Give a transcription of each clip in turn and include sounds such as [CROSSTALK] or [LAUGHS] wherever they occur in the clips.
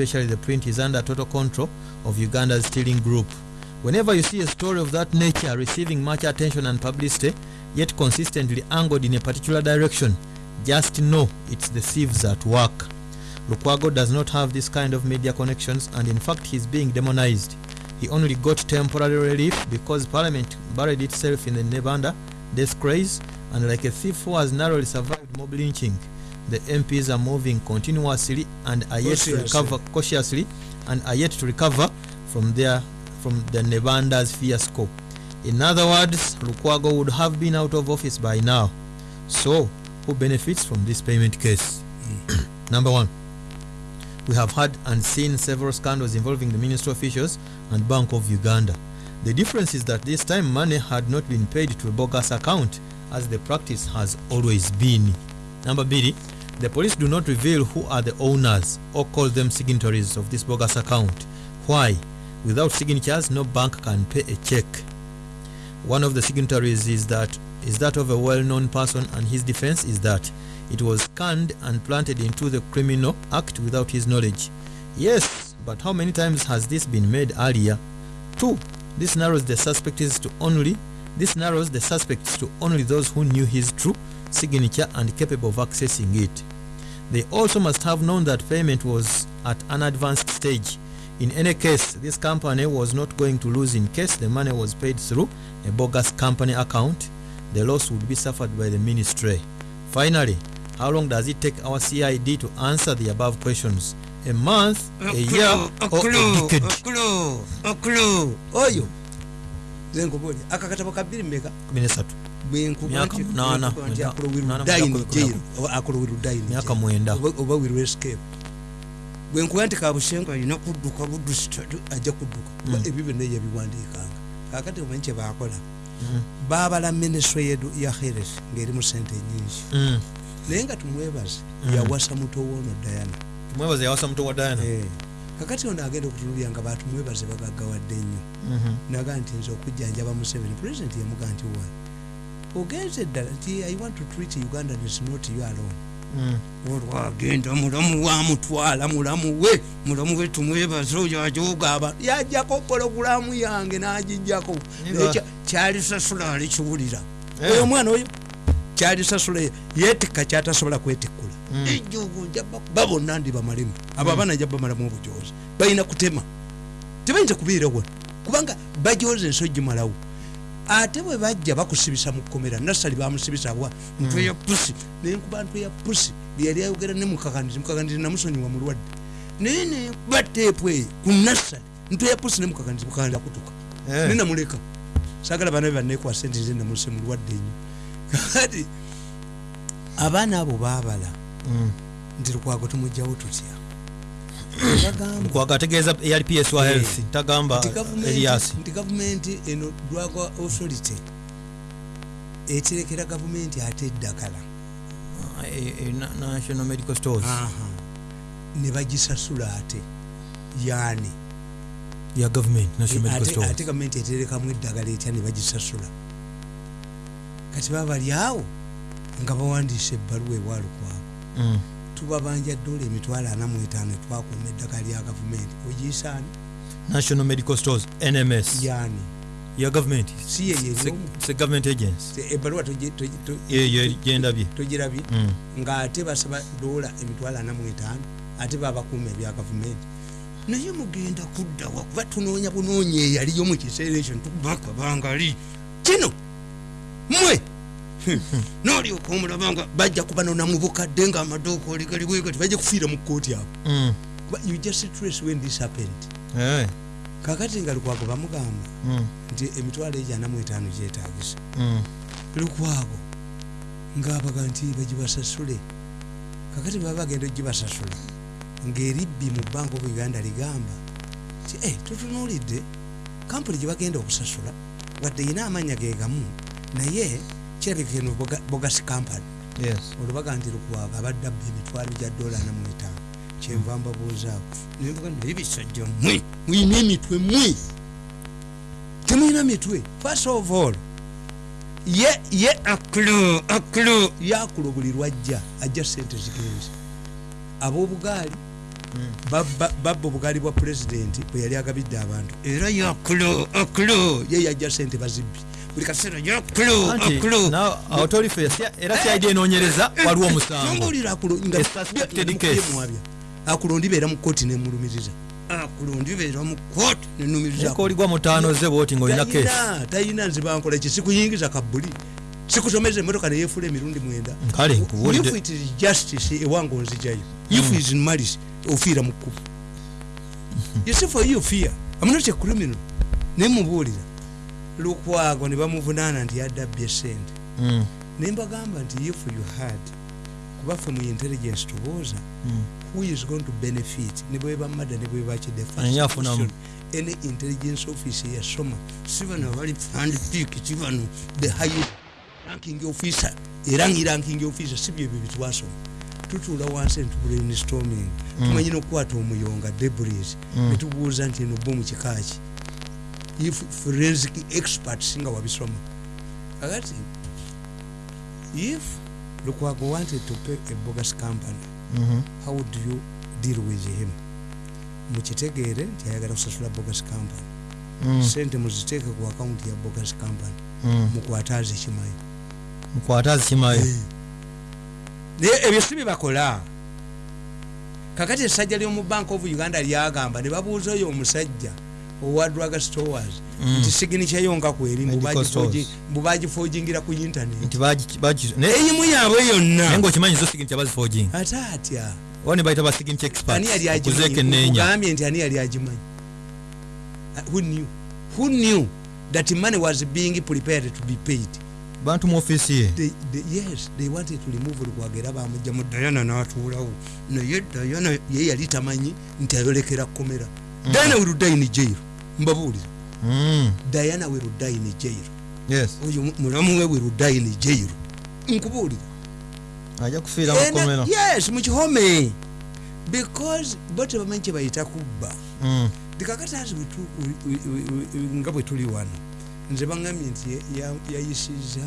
especially the print is under total control of uganda's stealing group. Whenever you see a story of that nature receiving much attention and publicity yet consistently angled in a particular direction just know it's the thieves at work. Lukwago does not have this kind of media connections and in fact he's being demonized. He only got temporary relief because parliament buried itself in the nevanda death craze and like a thief who has narrowly survived mob lynching the mps are moving continuously and are yet to recover cautiously and are yet to recover from their from the nevanda's fiasco in other words lukwago would have been out of office by now. So who benefits from this payment case? Mm. [CLEARS THROAT] Number one we have had and seen several scandals involving the ministry officials and bank of uganda. The difference is that this time money had not been paid to a bogus account as the practice has always been. Number b the police do not reveal who are the owners or call them signatories of this bogus account. Why? Without signatures no bank can pay a check. One of the signatories is that is that of a well-known person and his defense is that it was scanned and planted into the criminal act without his knowledge. Yes but how many times has this been made earlier? Two. This narrows the suspects to only this narrows the suspects to only those who knew his true signature and capable of accessing it. They also must have known that payment was at an advanced stage. In any case this company was not going to lose in case the money was paid through a bogus company account. The loss would be suffered by the ministry. Finally how long does it take our cid to answer the above questions? A month a year or a decade? okulu oyo nze nkubulya aka katabo ka bbiri mmeka? 13 Bwenkuba nti kabushenga alina kudduka budusita ajja kudduka. Kuba Mm. ebyo byonna yabiwandiikanga. Kakati omanyi kyebakola Mhm. babala minisitule yedu ya heres ngaeri mu sente nyingi Mm. naye nga tumwebaze yawasa muto woono dayana Eh, kakati ono agenda okutunulya nga batumwebaze bagaggawadde nnyo naga nti nze okujjanjaba museveni. Pulezidenti yamuga nti wa ogenze eddala nti i want to treat uganda is not you alone. Mm. olwagenda mulamu wamutwala mulamu we mulamu we tumwebaze oyo ajoga abantu yajjako pologulamu yange n'agijjako. Kya- kyalisasula alikiwulira. Eh. oyo omwana oyo kyalisasula yeetikka kyatasobola kwetikkula. Mm. ejogo ba bonna ndi bamalemu abo abaana nja bamalamu obujozi balina kutema. Tebayinza kubeera wano kubanga bajoza ensi ogimalawo ate bwe bajja bakusibisa mu kkomera nasali bamusibisa wa ntwe ya pusi naye nkuba ntwe ya pusi byeyali ayogera ne mukakanizi mukakanizi namusonyiwa mulwadde naye nenkuba teepu eyo ku nasali ntwe ya pusi ne mukakanizi mukakanizi akutuka. Eh. nenamuleka sagala bana be banekwasa enti nze namuse mulwadde nnyo [LAUGHS] kati abaana abo baabala. Mm. nti lukwago tumugjawo tutya bagamba kwaga ategeeza eyali ps wa Eh. health tagamba gavumenti- erias nti gavumenti eno drug authority eterekera gavumenti ate eddagala. National medical stores. Ne bagisasula ate yaani. Ya government national medical ate, gavumenti eterekamu eddagala etya ne bagisasula. Kati baba bali awo nga bawandiisa ebbaluwa ewalukwaabo Mm. Tubabanja dola emitwalo ana mu etaano twakuuma eddagala lya gavumenti. Ogiyisaani national medical stores nms yaani? Ya government si ye yerimu se government agency. Ebbaluwa yeyo gyendabye. togirabye? Mm. ng'ate basaba dola emitwalo ana mu etaano ate babakuuma ebya gavumenti. Naye mugenda kuddawa kuba tunoonya bunoonya eyaliyo mu kiseera ekyo ntubakabangali kino! Mmwe nolyoka omulaba nga bajja kubanona mu bukadde ng'amaduuka oli gali bwegati bajja kufiira mu kkooti abo Mm. Kuba you just trace when this happened Eh. kakati nga lukwago bamugamba Mm. nti emitwalo egyana mu etaano gyetagisa Mm. lukwago ngaabaga nti bagibasasule kakati baba bagenda ogibasasula ng'eribbi mu bank of uganda ligamba ti e tutunuulidde kampuni gye bagenda okusasula wadde yina amanya ge gamu naye kirabika eno boga- bogasi kampani yes. Olwobaga nti lukwago abadde abba emitwalo gya dola ana mu etaano. Kyenva mbabuuzaawo nembuga naye bisajja mmwe muyina emitwe mmwe temuyina mitwe. First of all ye ye akulu akulu yakulo buli lwajja ajja sente zigenze. Ab'obugaali babba babba obugaali bwa pulezidenti bwe yali agabidde abantu era yakulo akulo ye yajja sente bazibbi buli kaseera era cyaidi enoonyereza waliwo omusango. tombulira akulo nga A suspected nga case. mukubye mwabya akulo ndibeera mu kooti nemulumiriza akulo ndibeera mu kooti nenumiriza koligwa mutaano ze bwoti ngaolina kesi tayina nze bankola ki sikuyingiza kabuli sikusomeza emotoka neyeefula emirundi mwenda. Kale, if nkubuulidde. it is justice ewange onzijayo if is malice ofiira mu kkubo. You see for you fear. I'm not a criminal. Nemubuulira lukwago ne bamuvunaana nti yaddabbye sente Mm, nembagamba nti if you had kubaffe mu intelligence tubooza mm. who is going to benefit? Ne bweba mada ne bweba kide Ani afunamu? any intelligence office yasoma si bano abali fund peak si bano the high ranking officer era ngi ranking officer si byebyo byetwasoma tutuula wansi netubrainstorming tumanyi nokukwata omuyonga debris. Mm. netubuuza nti eno bomu kikaki if forensic experts nga wabisoma akati if lukwago wanted to pay a bogus company Mhm. how would you deal with him? Mukitegeere nti ayagala kusasula bogus company. Mm, sente muziteeke ku akawunti ya bogus company. Mm. mukwate azikimayi mukwate azikimayo naye ebyo si byebakola kakati essajja ly'omu bank of uganda lyagamba ne babuuza oyo omusajja owa drug stores Mm. nti siginikyayo nga kweri mbubagifogingira ku internet. Nti bagi- bagi- naye eyimu yaabwe yonna ate atya? Ani yali kyexpertkuzeeko agimanyi enneenya ugambye nti ani yali agimanyi? Uh, who knew? Who knew that money was being prepared to be paid? Bantu mu ofiisi ye. They, they, yes they wanted to remove lukwago era bamugjamu dayana n'atuulawo. Naye dayana ye yali tamanyi nti ayolekera komera dayana werudaini jairo mbabuulira. Mm, dayana werudaini jairo oyo mu- mulamu we werudaini jairo nkubuulira. Ajja kufiira mu And, kkomera. yes mukihome because bo tebamanyi kyebayita kubba Mm, ndikakatazi nga bwe tuli wano nze baŋambye nti ya- ya- yayisiza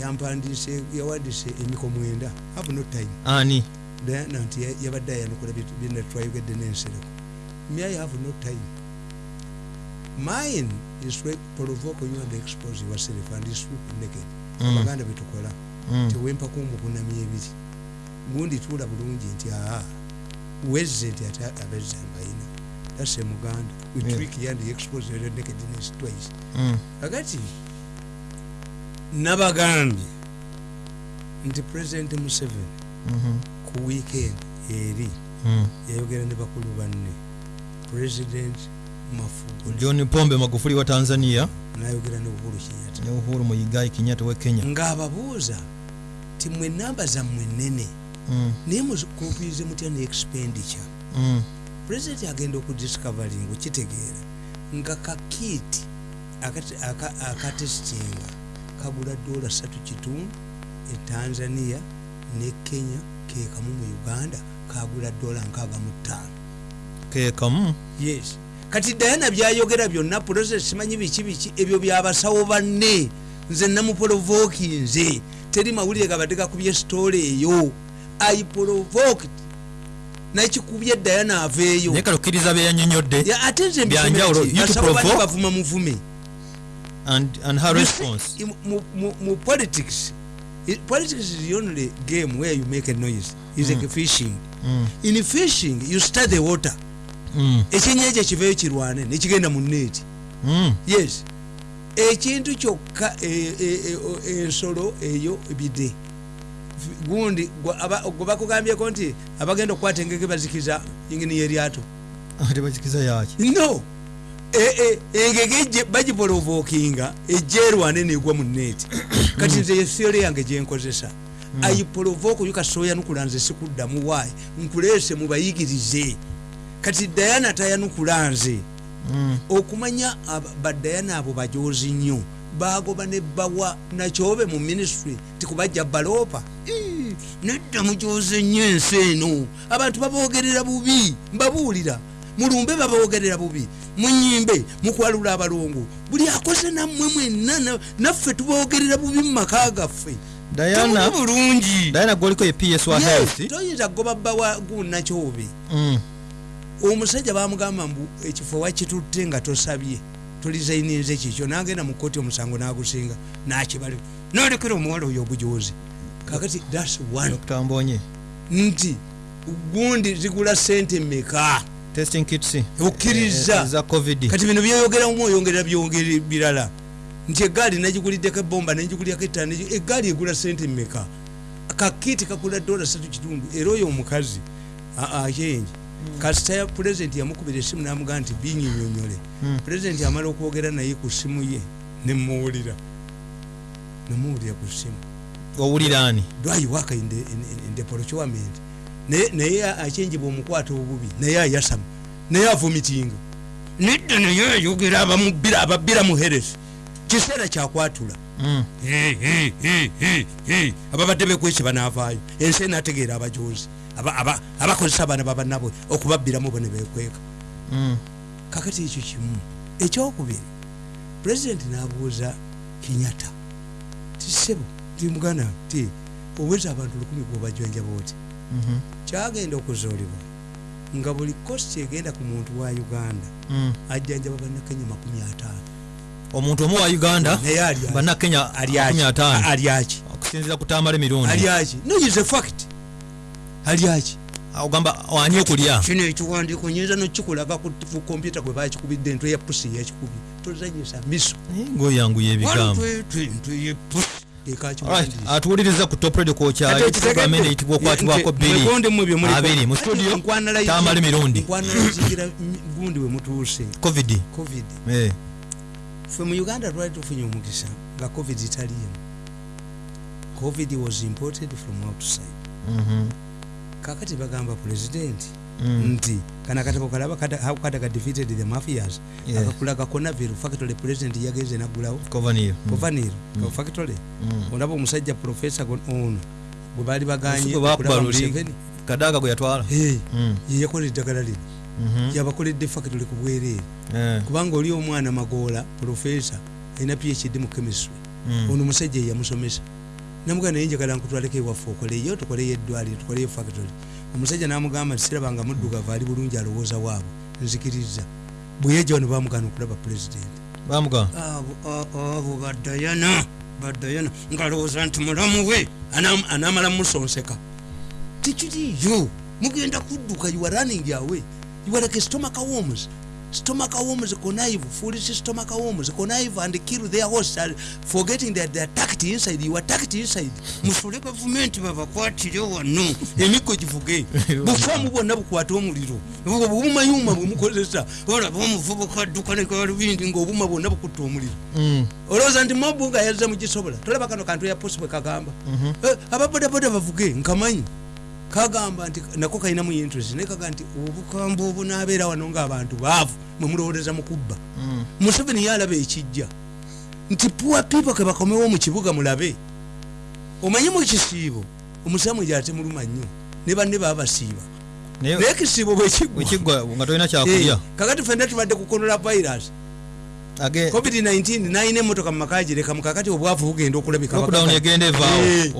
yampandiise yawandiise emiko mwenda have no time. Ani? Diana nti ya- yabadde ayanukula byena twayogedde n'ensereko me i have no time mine is provoke you and expose yourself and swoop naked Mm. abaganda betukola Mm, tewempako mukunamya ebiri gundi tuula bulungi nti aa wezze nti ate abezza mbayina tase muganda. We Yeah. trick yandi expose your nakedness twice. Mm, kakati nabagambye nti president museveni mhm, ku weekend eri mm. yayogera ne bakulu banne. President john pombe magufuli wa tanzania. Nayogera ne uhuru kenyatta. Ne uhuru muigai kenyatta we kenya. Ng'ababuuza ti mwe namba zammwe nene Mm, naye mukumpirize mutya ne expenditure mm, president agenda okudiscovering okitegeera nga kakiti akatesitinga kagula dola satu kitundu e tanzania ne kenya kekamu mu uganda kagula dola nkaaga mu ttaano. Kekamu yes kati dayana byayogera byonna process simanyi biki biki? Ebyo byabasawo banne. Nze namuprovoki nze. Teri mawulire gabadde gakubye sitole eyo. I provoked. Nakikubye dayana aveeyo. Naye kalokkiriza byeyanyonyodde Ya, ate nze bavuma muvume. And, and her response? mu- politics it- politics is the only game where you make a noise. Is like fishing. Mm, in fishing you start the water. mm, ekyennyanja kiveyo kirwane nekigenda mu neeti mm. yes. Ekintu kyokka e- e- e- ensolo eyo bide gundi gwe bakugambyeko nti abagenda okukwata engege bazikiza ingini yeryato. [LAUGHS] Ate bakikiza yaki no. Engege ejje bagipolovokinga ejja erwane negwa mu neeti [COUGHS] kati nze yefyole yange gyenkozesa ayipolovoko yo kasoyanukula nze sikuddamu. Waayi nkuleese mubayigirize kati dayana tayanukula nze. Mm, okumanya badayana abo bajozi nnyo bagoba ne bawa nakyobe mu ministry tikubajja baloopa Ii, nedda mujoze nnyo ensi eno. Abantu babogerera bubi mbabuulira. Mulumbe babogerera bubi munyimbe mukwalula abalongo. Buli akoze nammwe mwenna na- naffe tubogerera bubi mu maka gaffe. Bulungi. Diana gwoliko ye ps wa health? toyinza kugoba bbawa gunakyobe Mm, omusajja bamugamba mbu ekifo wakitutte nga tosabye tolizainize kikyo nagenda mu kooti omusango nagusinga nakibali nolekera omuwala oyo obujozi kakati thats one nti gundi zigula sente meka Okkiriza. eh, kati bino byoyogeramu oyongera byongere birala nti egaali nagiguliddeko ebomba negigulyako ettana egaali egula sente meka kakiti kakula dola satu kitundu era oyo omukazi ayenje kasita ya pulezidenti yamukubira esimu namugaa nti binyinyonyole Hmm. pulezidenti amala okwogera naye ku simu ye nemuwulira. Nemuwulira ku simu. Owuliraani do I work in the, in, in, in the procurement? Naye akyenjibwa omukwata obubi naye ayasama naye avomitinga nedda naye ayogera ababbira mu heresi kiseera kyakwatula Mm. Hey. ababadde bekweki banaavaayo ensi enategeera abajozi aba- aba- abakozesa abaana babannabwe okubabbiramu bo ne bekweka Mm. kakati ekyo kimu ekyokubiri pulezidenti n'abuuza kinyata ti sebo ti oweza abantu lukumi gwobajwanjaba oti Mhm. kyagenda okuzuulibwa nga buli kosti egenda ku muntu wa uganda Mm. ajjanjaba bannakenya makumi ataano omuntu omu wa uganda bannakenya ali 15 aki? Ali aki? Okusinzira kutambala emirundi. Ali aki? No is a fact. Ali aki? Ogamba ani okulya? Kino ekiwandiiko nyinza nokikulaga ku kompyuta kwe bakikubidde entwe ya pusi yakikubye tozanyisa miso. Ngaoyanguya ebigambo. atuwuliriza ku top radio kwokyali program eno eyitibwa okwatibwako bbiri mu studio tamala emirundi. gundi we mutuuse. Covid. Covid. Eh, ffe mu uganda twali tufunye omukisa nga covid taliimu covid was imported from outside. Mhm, kakati bagamba pulezidenti mm, nti kana katabo kalaba kataga defeated the mafias Yeah. akakulaga conavir factory president yageze nagulawo Covanir. Mm, kovaniro Mm. factory. Mm. olaba omusajja profesa ono gwe baali baganye kadaga gwe yatwala. Hey, Mm, ye yakola eddagala lino mhm, yabakoledde factory ku bwereere eh, kubanga oli omwana magoola profesa alina phd mu chemistry. Mm, ono omusajja yeyamusomesa namugaa naye njagala nkutwaleko ewaffe okoleyo tukoleyo eddwaliro tukoleyo factory. Omusajja namugamba sirabanga muddugavu ali bulungi alowooza waabwe. Nzikiriza. Bwe yejja wano bamugana okulaba pulezidenti abo badayana badayana ngalowooza nti mulamu we anam- anamala musonseka. Tikiriyo mugenda kudduka you are running away you are like stomach worms. Stomach worms connive foolish stomach worms connive and kill their hosts are forgetting that they attacked inside. You attacked inside. [LAUGHS] Musule gavumenti babakwatire wano emiggo givuge [LAUGHS] bufaamu bwonna bukwate omuliro. Obumayuma bwemukozesa olaba omuvubuka adduka negalubindi ngaobuma bwonna bukutta omuliro. Mm, olowooza nti mobu nga yazza mugisobola tolaba kano kantu ya posi bwe kagamba. Mhm, Eh, ababodaboda bavuge nkamanyi kagamba nti nako kalinamu interest naye kaga nti obukambwe obunaabeera wano ngaabantu baavu mwemulowooleza mukubba mm. museveni yalaba ekijja nti puwa pipo ke bakomewo mu kibuga mulabe. Omanyi mu kisiibo omusamu gyate muluma nnyo ne banne baba basiiba. Naye ekisiibo bwekiggwa wekiggwa nga tolina kyakulya. Kakati fenna tubadde kukonola virus. Age covid-19 nalina emotoka mumaka gireka mukakati obwavu bugenda okulabika evaawo Eh,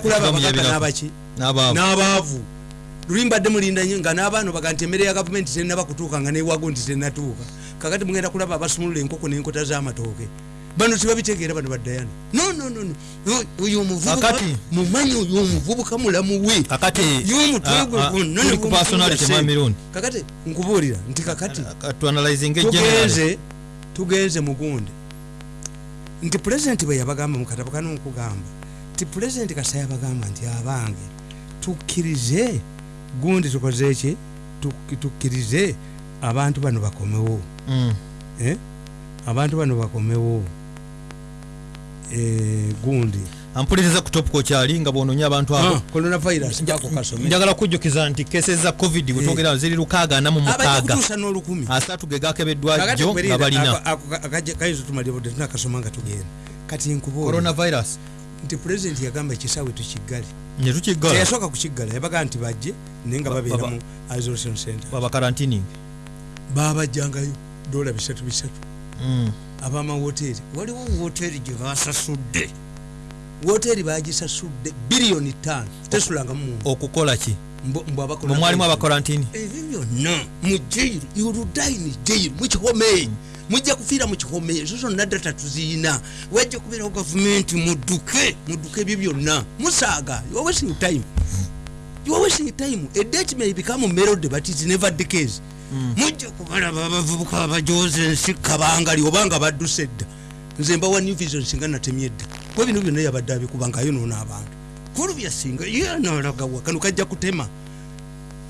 kulaba abakaka n'abaki n'abaavu. Luli mbadde mulinda nnyo nga n'abaana baga nti emmere ya gavumenti tenaba kutuuka nga newago nti tenatuuka. Kakati mugenda kulaba abasumulula enkoko n'enkota z'amatooke. Bano tibabitegeera bano baddayana no no no no. Oyo omuvubuka mumanyi oyo omuvubuka mulamu we? Kakati nkubuulira nti kakati tugenze tugenze mugundi nti pulezidenti bwe yabagamba mukatabo kano nkugamba nti pulezidenti kasa yabagamba nti abange tukkirize gundi tukoze ki Tuk- tukkirize abantu bano bakomewo Mm, eh? abantu bano bakomewo eh, gundi ampuliriza ku top kokyali nga bwononya abantu abo coronavirus jako kasome njagala kujjukiza nti kese za covid wetwogera ziri lukaaga ana mu mukaaga asatu ge gakebeddwa jjo nga balina kaizo tumalire tunakasoma nga tugenda kati nkubuulira coronavirus nti pulezidenti yagamba ekisaawe tukiggale. Teyasooka kukiggala yabaga nti bajje naye nga Ba- babeera mu isolation center babajjangayo dola bisatu bisatu. Mm, abamawoteeri waliwo woteeri gye basasudde. Woteeri bagisasudde biliyoni ttaano. Tesulangamu okukola ki? Mwalimu abakorantini ebyo byonna mu jairu yuludaini jairu mukihome mujja kufiira mukihome ezo zonna data tuziina wajja kubeerawo gavumenti mudduke mudduke ebyo byonna. Musaaga you are wasting time. You are wasting time. A date may become melody but it's never the case. Mujja kubalaba abavubuka abajoza ensi kabangali obanga badduse edda nze mbawa new vision singa natemye edda kuba bino byonna yabadde abikubanga ayonoona abantu. Kulu byasinga yanalagawa kano kajja kutema.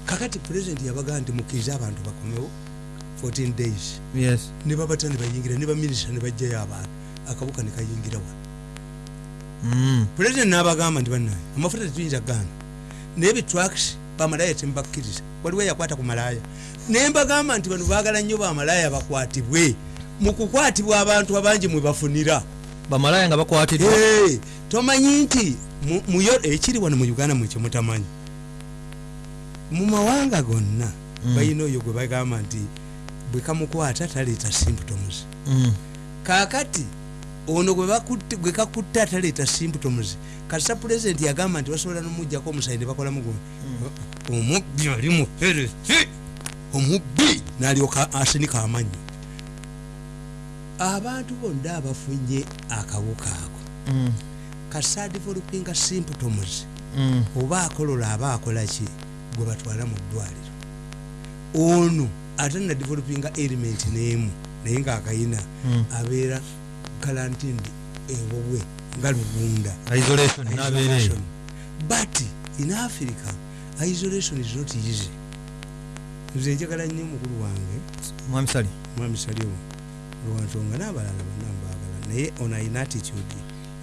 Kakati pulezidenti yabagaa nti mukkirize abantu bakomewo 14 days. Yes. Ne babata ne bayingira ne baminisita ne bajjayo abantu akabuka ne kayingira wano Mm. pulezidenti n'abagamba nti bannaye amafuta tetuyinza gaana naye bitraks bamalaya temubakkiriza waliwo yakwata ku malaya. Naye mbagamba nti bano baagala nnyo bamalaya bakwatibwe. Mu kukwatibwa abantu abangi mwe bafunira. Bamalaya nga bakwatiddwa Hey, tomanyi nti mu- muyo ekiri wano mu uganda mwekyo mutamanyi. Mu mawanga gonna Mm. balina oyo gwe bagamba nti bwe kamukwata taleeta symptoms Mm. kakati ono gwe kakutte ataleeta symptoms kasita pulezidenti yagamba nti basobola nomugjako omusayi ne bakolamu gu omubbi ali muperesi omubbi nalyoka asinika amanyo abantu bonna abafunye akawuka ako. Mm. kasita developinga symptoms Mm. oba akolola aba akolaki gwe batwala mu ddwaliro. Ono ate na developinga element n'emu naye ngaakayina Mm. abeera galantindi ewowe nga lugunda. But in africa isolation is not easy. Nze njagala nnyo mukulu wange. Mwami sali mwami salio lwansonga n'abalala bonna mbaagala naye ono alina attitude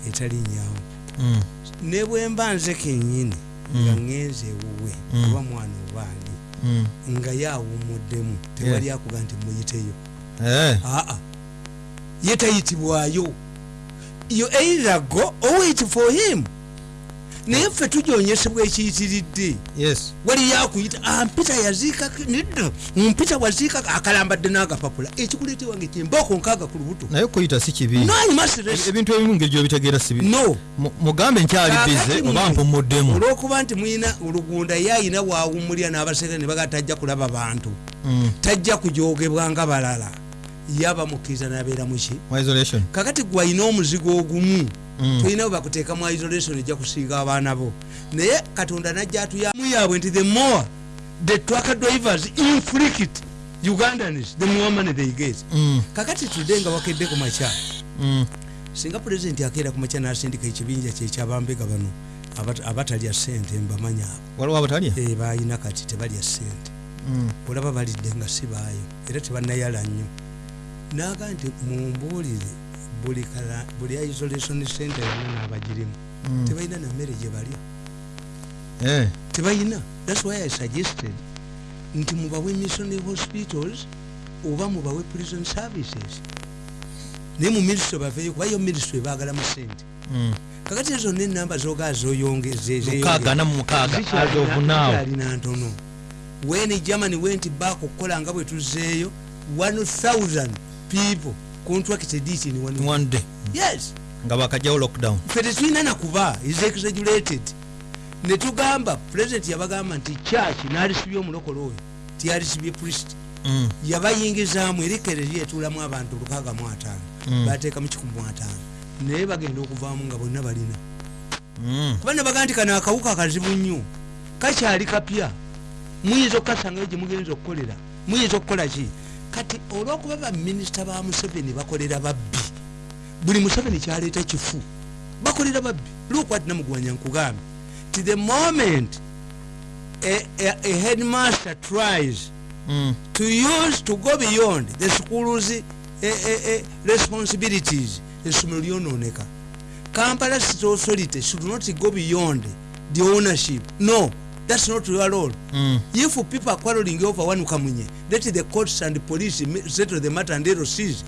etali nyawo Mm. ne bwe mba nze kennyini nga ŋŋenze ewuwe Mm. oba mwana obaani Mm. nga yaawumuddemu tewali akuga nti muyiteyo Eh. aa. Ye tayitibwayo. Yo either go or wait for him naye ffe tujonyesebwa ekiyitiridde yes. Waliyo akuyita ampita yaziika nedda mpita waziika akalambadde n'agapapula ekikuleete wange kyembaako nkaaga ku lubuto. Naye okuyita si kibi. Ebintu ebimu ngeri gyobitegeera sibi no. Mu- mugambe nkyali bize oba mpumuddemu olwokuba nti mulina olugunda ye ayina waawumulya n'abaseke ne baga tajja kulaba bantu. Mm. tajja kujogebwa nga balala. Ye abamukkiriza n'abeera muki kakati gwe alina omuzigo ogumu. Mm. Tolina bwe bakuteeka mu isolation ejja kusinga abaana bo. Naye katonda najja atuyamu yaabwe nti the more the truck drivers inflict ugandans the more money they get. Mm. kakati tudde nga wakedde ku makya. Mm. singa pulezidenti akeera ku makya n'asindika ekibinja kyekyabambega bano abat- abatalya sente mbamanya abo. Abatalya? Eh, balina kati tebalya sente Mm. olaba balidde nga si baayo era tebannayala nnyo. Naga nti mumbuulire buli isolation center yonna n'abagirimu. Mm. tebalina nammere gye balya. Eh. tebalina thats why i suggested nti mubawe missionary hospitals oba mubawe prison services. Naye mu ministry baveeyo kuba yo ministry baagalamu sente. Mm. kakati ezo nenamba zogaa mukaaga na mu mukaaga as of now zoyongealina ntono. When germany went back okukola nga bwe tuzeeyo 1000 people contracted it in one one day. Yes. Nga bakajjawo lockdown. Ffe tetulina nakuba is exaggerated. Netugamba president yabagamba nti church nalisibye omulokole oyo tiyalisibye priest. Mm. yabayingizaamu erikere lyetuulamu abantu 65 Mm. bateekamu 15 naye bagenda okuvaamu nga bonna balina. Mm. kuba nebaga nti kano akawuka akazibu nnyo. Kakyali kapya. Muyinza okukasangayo gye mugenza okukolera? Muyinza okukola ki kati olwokuba baminisita ba museveni bakolera babbi buli museveni kyaleeta kifu bakolera babbi. Lwokwati namugwanya nkugambe. Ti the moment a, a, a headmaster tries Mm. to use to go beyond the schools eh, eh, eh, responsibilities essomero lyononeka kampala city authority should not go beyond the ownership. No that's not your role Mm. if people are quarreling over one kamunye let the courts and police ma- settle the matter and zero seas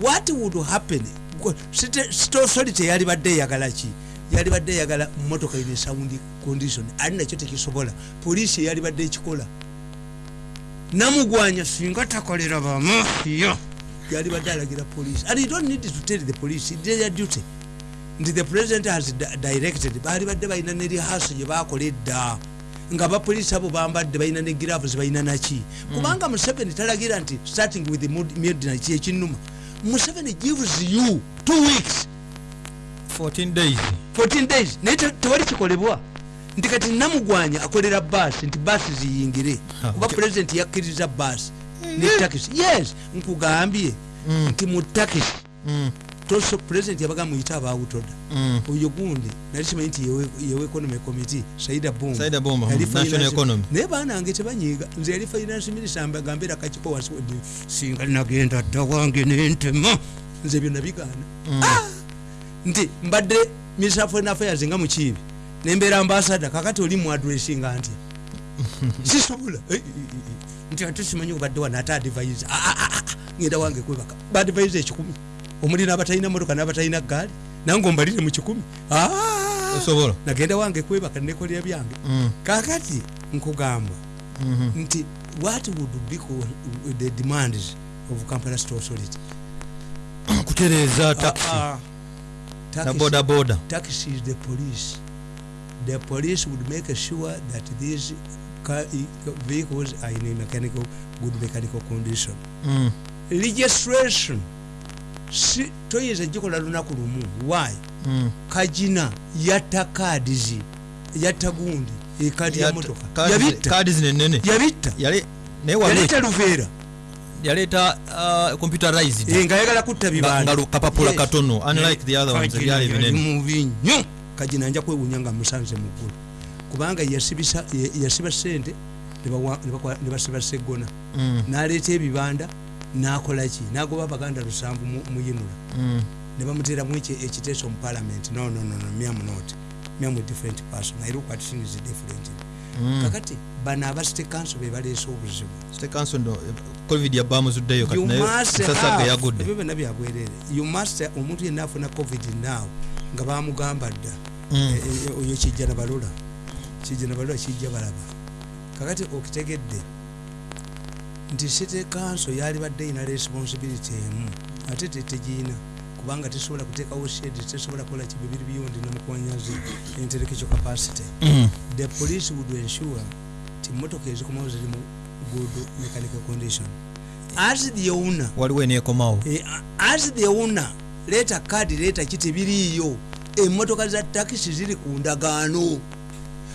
what would happen? Go- city city authority yali badde eyagala ki yali badde eyagala motoka ine sound condition. Ali nakyo tekisobola poliisi yali badde ekikola namugwanya singa takolera bamafiya yali badde alagira police. And you don't need to tell the police it's their duty. Nti the president has di- directed. Baali badde balina ne rehearse gye bakola edda nga bapoliisi abo bambadde balina ne giravus balina naki. Kubanga museveni talagira nti starting with midnight ekinuma museveni gives you two weeks. 14 days. 14 days. Naye te- tewali kikolebwa. Nti kati namugwanya akolera baasi nti baasi ziyingire. Ha, kuba pulezidenti yakkiriza baasi ne takisi yes nkugambye. Mm. nti mu takisi Mm, toso pulezidenti yabaga muyite abawutoda mm. oyo gundi nali simanyi nti yewe- economy committee saida bom Saida Bomba, national economy. naye banange tebanyiiga nze yali finance minister mbagambeera kakiko wansi wadde singa nagenda dda wange nentema. Nze ebyo nabigaana Ah! nti mbadde minister of foreign affairs nga mukiibi nembeera ambasada kakati oli muadressinga ntya [LAUGHS] sisobola. Eh, eh, eh, nti ate simanyi obadde wana ate advise ngenda wange kwebaka. Baadvise ekikumi omuli n'abatalina motoka n'abatalina gaali nange ombalire mu kikumi. Ah! osobola? Nagenda wange kwebaka nekolera byange. Mm, kakati nkugamba mhm. nti what would be the demands of kampala state authority? Kutereeza taxi. Ah, ah. na boda boda taxi is the police. The police would make sure that these vehicles are in a mechanical good mechanical condition. Mm, registration toyinza gikola lunaku lumu. Why? Mm. kajina yatta kaadizi yatta gundi ekadi ya motoka yabitta. yaleeta luveera. Yaleeta uh, computerized. Eh, nga ayagala kutta nga bibanda nga kapapula Yes. katono unlike the other ones Kajina ebyali yali binene. mubi nnyo kajina nja kwewunya nga musanze mu ggulu. Kubanga yasiba sente ne basiba seggona Mm, n'aleeta ebibanda n'akolaki n'agoba abaganda lusanvu mu- muyinula mm. ne bamuteeramu eki- ekiteeso mu parliament. No no no no miam not. Miam different person. I look at things different Mm. kakati bano aba state council be baleese obuzibu. State council ndo covid yabamuzuddeyo kati naye ge yagudde ebyo byonna byabwerere you must omuntu yenna afuna covid now nga bamugamba dda Mm. E- e- oyo kijja nabalula kijja nabalula kijja balaba kakati okitegedde nti city council yali badde ina responsibility emu ate tetegiina kubanga tesobola kuteekawo shed tesobola kukola kibibiri byondi namukwanyazi intellectual capacity. Mm. the police would ensure ti motoka ezikomawo ziri mu good mechanical condition. As the owner waliwo eneekomawo. Eh, as the owner leeta kadi leeta ki tebiriiyo emmotoka za takisi ziri ku ndagaano.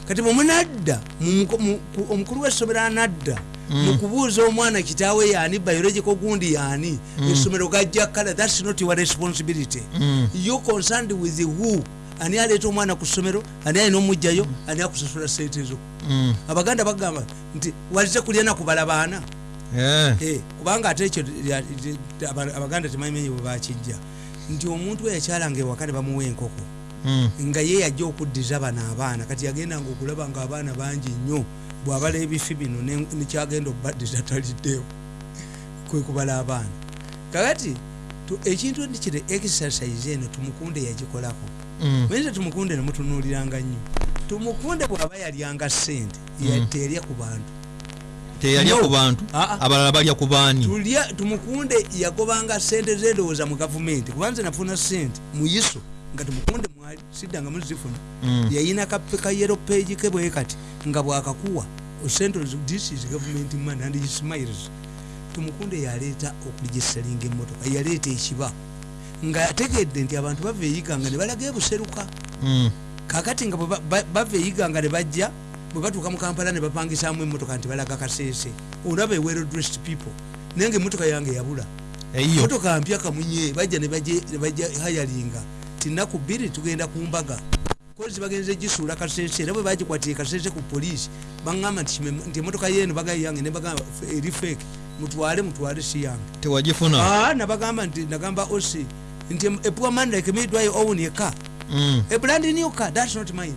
Kati bwemunadda mu- mu- ku- omukulu w'essomero anadda mu kubuuza omwana kitaawe yaani biological gundi yaani essomero gajja kala thats not your responsibility Mm. you concerned with who ani aleeta omwana ku ssomero ani alina omugjayo ani akusasula sente zo Mm. abaganda bagamba nti walize kulya nakubala baana Eh. Eh, kubanga ate ekyo abaganda temanyimenye bwe bakijja nti omuntu eyakyalanga ewaka ne bamuwa enkoko Mm. nga ye yajja okuddiza bano abaana kati yagendanga okulaba nga abaana bangi nnyo bwabala ebifi bino ne- nekyagenda obaddiza taliddeyo kwe kubala abaana kakati tu- ekintu nti kire exercise eno tumukunde yagikolako Mm. mayinza tumukunde nemutunuuliranga nnyo tumukunde bw'aba yalyanga sente Mm. terya ku bantu teyalya ku bantu Ah, ah. abalala balya ku baani tumukunde yagobanga sente zendowooza mu gavumenti kubanze nafuna sente muyiso nga tumukunde mwali siddanga muzifuna Mm. yayina kayero page ke bwe kati nga bwakakuwa ozo, this is government money and he smiles. Tumukunde yaleeta okuligisalinga emmotoka yaleeta ekiba. Nga ategedde nti abantu bava eyiganga ne balaga ebuseruka. Mm. kakati nga bava eyiganga ne bajja bwe batuuka mu kampala ne bapangisamu emmotoka nti balaga kaseese. Olaba ewero dressed people naye nga emmotoka yange yabula. Motoka mpya kamunye bajja ne bajja hayalinga tinaku bbiri tugenda ku mbaga. Kozi bagenze gisuula kasese era bwe bagikwatire kasese ku poliisi baŋŋamba nti emotoka yeeno bagayi yange nebagamba eri feke mutwale mutwale si yange. Tewagifuna? Ah, nabagamba nti nagamba osi nti em- a poor man like me do I own a car. Mm. a brand new car that's not mine